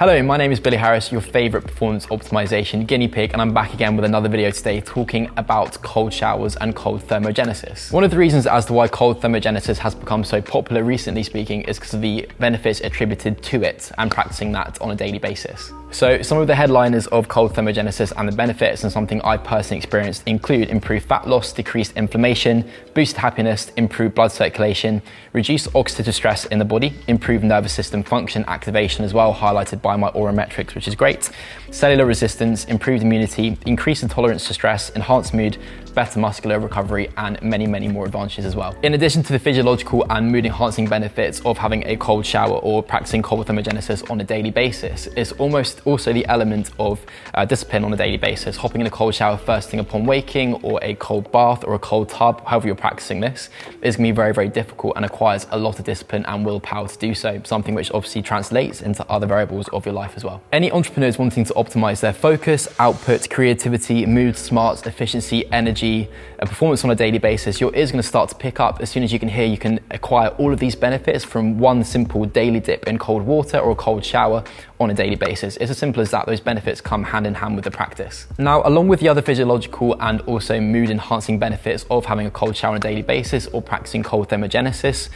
Hello, my name is Billy Harris, your favorite performance optimization guinea pig, and I'm back again with another video today talking about cold showers and cold thermogenesis. One of the reasons as to why cold thermogenesis has become so popular recently speaking is because of the benefits attributed to it and practicing that on a daily basis. So some of the headliners of cold thermogenesis and the benefits and something I personally experienced include improved fat loss, decreased inflammation, boosted happiness, improved blood circulation, reduced oxidative stress in the body, improved nervous system function activation as well, highlighted by my Oura metrics, which is great, cellular resistance, improved immunity, increased tolerance to stress, enhanced mood, better muscular recovery, and many, many more advantages as well. In addition to the physiological and mood enhancing benefits of having a cold shower or practicing cold thermogenesis on a daily basis, it's almost also the element of uh, discipline on a daily basis. Hopping in a cold shower first thing upon waking, or a cold bath, or a cold tub, however you're practicing this, is gonna be very, very difficult and requires a lot of discipline and willpower to do so, something which obviously translates into other variables of your life as well. Any entrepreneurs wanting to optimize their focus, output, creativity, mood, smarts, efficiency, energy, and performance on a daily basis, your ears gonna start to pick up as soon as you can hear you can acquire all of these benefits from one simple daily dip in cold water or a cold shower on a daily basis. It's as simple as that. Those benefits come hand in hand with the practice. Now, along with the other physiological and also mood enhancing benefits of having a cold shower on a daily basis or practicing cold thermogenesis,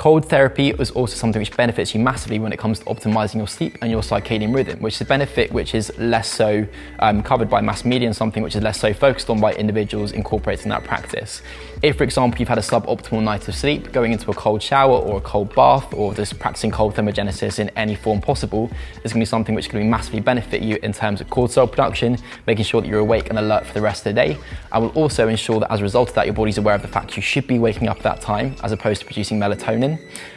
Cold therapy is also something which benefits you massively when it comes to optimizing your sleep and your circadian rhythm, which is a benefit which is less so um, covered by mass media and something which is less so focused on by individuals incorporating that practice. If, for example, you've had a suboptimal night of sleep, going into a cold shower or a cold bath or just practicing cold thermogenesis in any form possible is going to be something which can massively benefit you in terms of cortisol production, making sure that you're awake and alert for the rest of the day. I will also ensure that as a result of that, your body's aware of the fact you should be waking up at that time as opposed to producing melatonin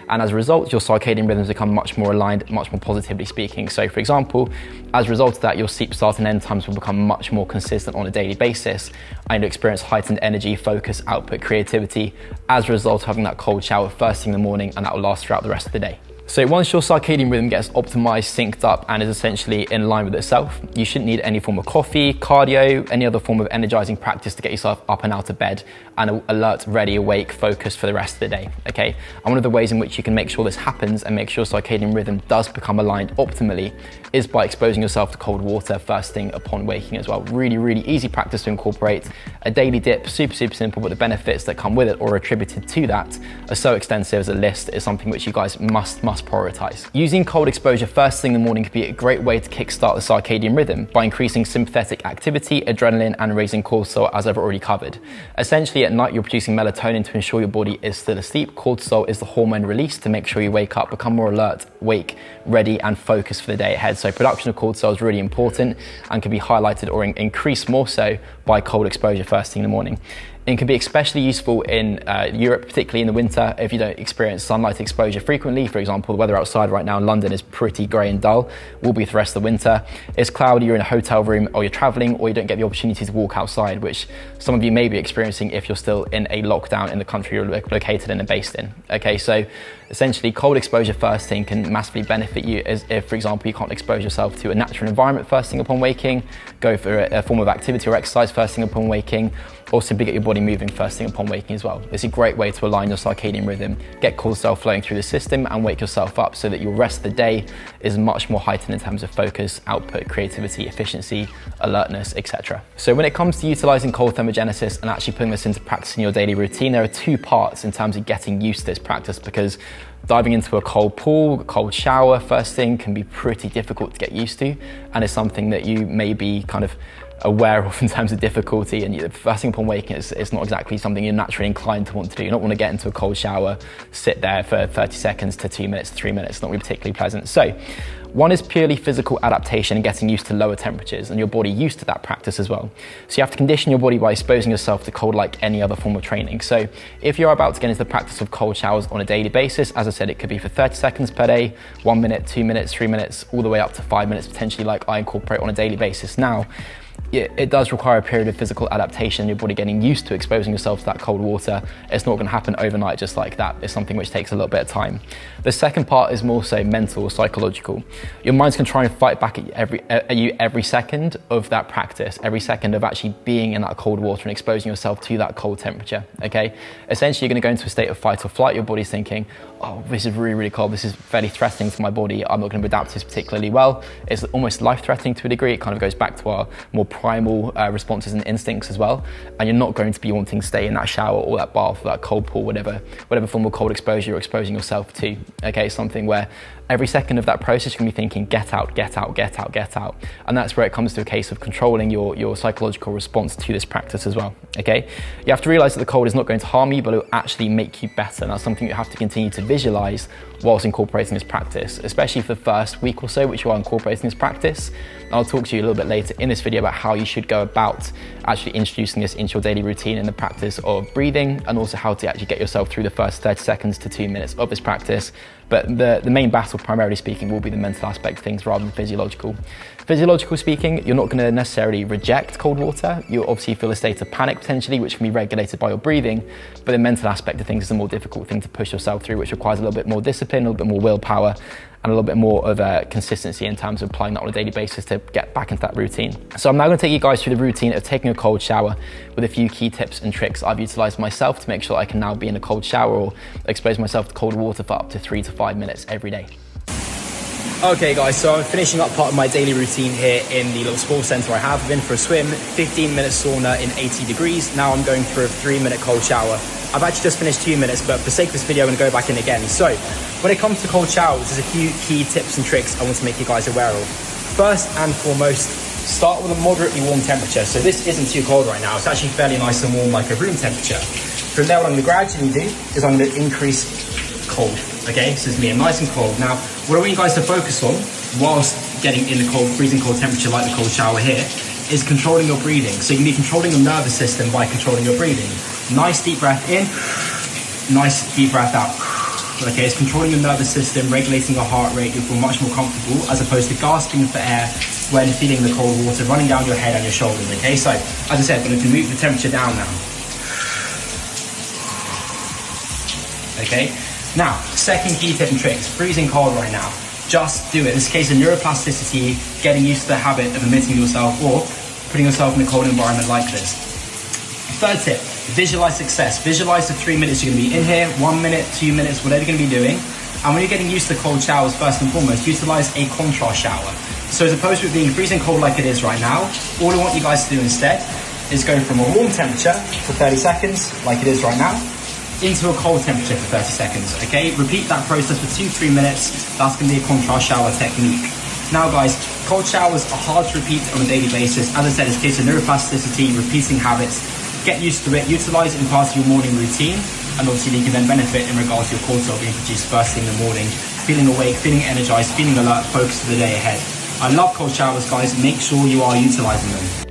and as a result, your circadian rhythms become much more aligned, much more positively speaking. So for example, as a result of that, your sleep start and end times will become much more consistent on a daily basis, and you'll experience heightened energy, focus, output, creativity, as a result of having that cold shower first thing in the morning, and that will last throughout the rest of the day. So once your circadian rhythm gets optimized, synced up, and is essentially in line with itself, you shouldn't need any form of coffee, cardio, any other form of energizing practice to get yourself up and out of bed and alert, ready, awake, focused for the rest of the day, okay? And one of the ways in which you can make sure this happens and make sure circadian rhythm does become aligned optimally is by exposing yourself to cold water first thing upon waking as well. Really, really easy practice to incorporate. A daily dip, super, super simple, but the benefits that come with it or attributed to that are so extensive as a list is something which you guys must, must prioritize. Using cold exposure first thing in the morning could be a great way to kickstart the circadian rhythm by increasing sympathetic activity, adrenaline, and raising cortisol as I've already covered. Essentially, at night, you're producing melatonin to ensure your body is still asleep. Cortisol is the hormone released to make sure you wake up, become more alert, wake, ready, and focused for the day ahead. So production of cortisol is really important and can be highlighted or increased more so by cold exposure first thing in the morning. It can be especially useful in uh, Europe, particularly in the winter, if you don't experience sunlight exposure frequently. For example, the weather outside right now in London is pretty grey and dull, will be for the rest of the winter. It's cloudy, you're in a hotel room, or you're travelling, or you don't get the opportunity to walk outside, which some of you may be experiencing if you're still in a lockdown in the country you're located in and based in. Okay, so essentially cold exposure first thing can massively benefit you as if, for example, you can't expose yourself to a natural environment first thing upon waking, go for a, a form of activity or exercise first thing upon waking, or simply get your body moving first thing upon waking as well. It's a great way to align your circadian rhythm, get cortisol flowing through the system and wake yourself up so that your rest of the day is much more heightened in terms of focus, output, creativity, efficiency, alertness, etc. So when it comes to utilizing cold thermogenesis and actually putting this into practice in your daily routine, there are two parts in terms of getting used to this practice because diving into a cold pool, a cold shower first thing can be pretty difficult to get used to and is something that you may be kind of aware of in terms of difficulty and the first thing upon waking is, it's not exactly something you're naturally inclined to want to do. You don't want to get into a cold shower, sit there for 30 seconds to two minutes, three minutes, not particularly pleasant. So one is purely physical adaptation and getting used to lower temperatures and your body used to that practice as well. So you have to condition your body by exposing yourself to cold like any other form of training. So if you're about to get into the practice of cold showers on a daily basis, as I said, it could be for 30 seconds per day, one minute, two minutes, three minutes, all the way up to five minutes potentially like I incorporate on a daily basis now it does require a period of physical adaptation, your body getting used to exposing yourself to that cold water. It's not gonna happen overnight just like that. It's something which takes a little bit of time. The second part is more so mental, psychological. Your mind's gonna try and fight back at you every, at you every second of that practice, every second of actually being in that cold water and exposing yourself to that cold temperature, okay? Essentially, you're gonna go into a state of fight or flight. Your body's thinking, oh, this is really, really cold. This is fairly threatening to my body. I'm not gonna adapt to this particularly well. It's almost life-threatening to a degree. It kind of goes back to our more primal uh, responses and instincts as well. And you're not going to be wanting to stay in that shower or that bath or that cold pool, whatever, whatever form of cold exposure you're exposing yourself to. Okay, something where every second of that process, you're gonna be thinking, get out, get out, get out, get out. And that's where it comes to a case of controlling your, your psychological response to this practice as well, okay? You have to realize that the cold is not going to harm you, but it will actually make you better. And that's something you have to continue to visualize whilst incorporating this practice, especially for the first week or so, which you are incorporating this practice. And I'll talk to you a little bit later in this video about how you should go about actually introducing this into your daily routine in the practice of breathing and also how to actually get yourself through the first 30 seconds to two minutes of this practice but the, the main battle, primarily speaking, will be the mental aspect of things rather than physiological. Physiological speaking, you're not going to necessarily reject cold water. You'll obviously feel a state of panic potentially, which can be regulated by your breathing. But the mental aspect of things is a more difficult thing to push yourself through, which requires a little bit more discipline, a little bit more willpower, and a little bit more of a consistency in terms of applying that on a daily basis to get back into that routine. So I'm now gonna take you guys through the routine of taking a cold shower with a few key tips and tricks I've utilized myself to make sure I can now be in a cold shower or expose myself to cold water for up to three to five minutes every day. Okay guys, so I'm finishing up part of my daily routine here in the little sports center I have. I've been for a swim, 15 minute sauna in 80 degrees. Now I'm going through a three minute cold shower. I've actually just finished two minutes, but for sake of this video, I'm gonna go back in again. So when it comes to cold showers, there's a few key tips and tricks I want to make you guys aware of. First and foremost, start with a moderately warm temperature. So this isn't too cold right now. It's actually fairly nice and warm like a room temperature. From there, what I'm gonna gradually do is I'm gonna increase cold. Okay, so this is me, I'm nice and cold. Now, what I want you guys to focus on whilst getting in the cold, freezing cold temperature like the cold shower here, is controlling your breathing. So you can be controlling your nervous system by controlling your breathing. Nice deep breath in, nice deep breath out. Okay, it's controlling your nervous system, regulating your heart rate, you'll feel much more comfortable as opposed to gasping for air when feeling the cold water running down your head and your shoulders. Okay, so as I said, I'm going to move the temperature down now. Okay, now, second key tip and trick is freezing cold right now. Just do it. This case of neuroplasticity, getting used to the habit of emitting yourself or putting yourself in a cold environment like this. Third tip, visualize success. Visualize the three minutes you're gonna be in here, one minute, two minutes, whatever you're gonna be doing. And when you're getting used to cold showers, first and foremost, utilize a contrast shower. So as opposed to it being freezing cold like it is right now, all I want you guys to do instead is go from a warm temperature for 30 seconds, like it is right now, into a cold temperature for 30 seconds, okay? Repeat that process for two, three minutes. That's gonna be a contrast shower technique. Now guys, cold showers are hard to repeat on a daily basis. As I said, it's case of neuroplasticity, repeating habits. Get used to it, utilize it in part of your morning routine, and obviously you can then benefit in regards to your cortisol being produced first thing in the morning, feeling awake, feeling energized, feeling alert, focused for the day ahead. I love cold showers, guys. Make sure you are utilizing them.